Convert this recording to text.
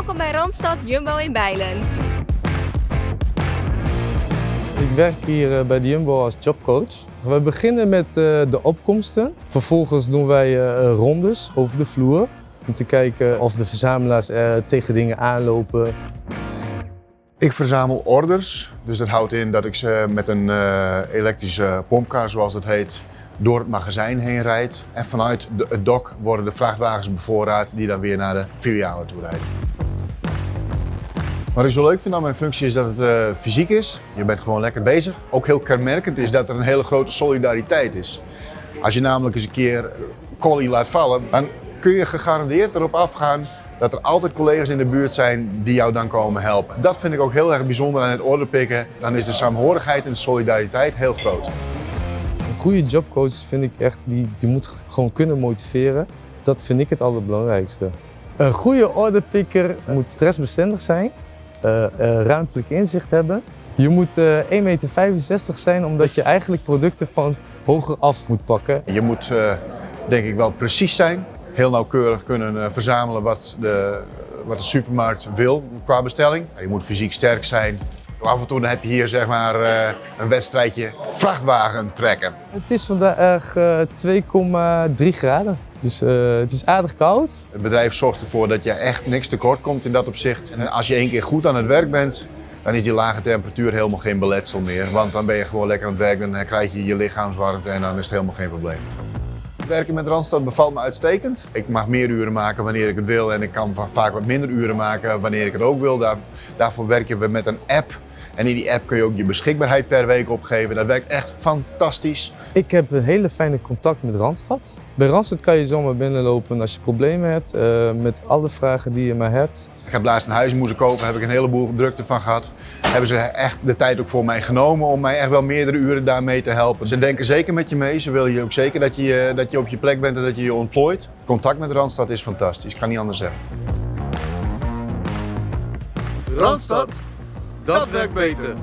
Welkom bij Randstad Jumbo in Bijlen. Ik werk hier eh, bij de Jumbo als jobcoach. We beginnen met eh, de opkomsten. Vervolgens doen wij eh, rondes over de vloer. Om te kijken of de verzamelaars tegen dingen aanlopen. Ik verzamel orders. Dus dat houdt in dat ik ze met een elektrische pompkar, zoals het heet, door het magazijn heen rijd. En vanuit het dok worden de vrachtwagens bevoorraad die dan weer naar de filialen toe rijden. Wat ik zo leuk vind aan mijn functie is dat het uh, fysiek is. Je bent gewoon lekker bezig. Ook heel kenmerkend is dat er een hele grote solidariteit is. Als je namelijk eens een keer collie laat vallen, dan kun je gegarandeerd erop afgaan dat er altijd collega's in de buurt zijn die jou dan komen helpen. Dat vind ik ook heel erg bijzonder aan het orderpikken. Dan is de saamhorigheid en de solidariteit heel groot. Een goede jobcoach vind ik echt, die, die moet gewoon kunnen motiveren. Dat vind ik het allerbelangrijkste. Een goede orderpicker moet stressbestendig zijn ruimtelijk inzicht hebben. Je moet 1,65 eh, meter zijn omdat je eigenlijk producten van hoger af moet pakken. Je moet denk ik wel precies zijn. Heel nauwkeurig kunnen verzamelen wat de, wat de supermarkt wil qua bestelling. Je moet fysiek sterk zijn. Af en toe heb je hier zeg maar een wedstrijdje vrachtwagen trekken. Het is vandaag 2,3 graden. Dus uh, het is aardig koud. Het bedrijf zorgt ervoor dat je echt niks tekort komt in dat opzicht. En als je één keer goed aan het werk bent, dan is die lage temperatuur helemaal geen beletsel meer. Want dan ben je gewoon lekker aan het werk, dan krijg je je lichaamswarmte en dan is het helemaal geen probleem. Werken met Randstad bevalt me uitstekend. Ik mag meer uren maken wanneer ik het wil en ik kan vaak wat minder uren maken wanneer ik het ook wil. Daar, daarvoor werken we met een app en in die app kun je ook je beschikbaarheid per week opgeven. Dat werkt echt fantastisch. Ik heb een hele fijne contact met Randstad. Bij Randstad kan je zomaar binnenlopen als je problemen hebt, uh, met alle vragen die je maar hebt. Ik heb laatst een huis moeten kopen, heb ik een heleboel drukte van gehad. Hebben ze echt de tijd ook voor mij genomen om mij echt wel meerdere uren daarmee te helpen. Ze denken zeker met je mee, ze willen je ook zeker dat je, dat je op je plek bent en dat je je ontplooit. Contact met Randstad is fantastisch, ik kan niet anders zeggen. Randstad? Dat werkt beter.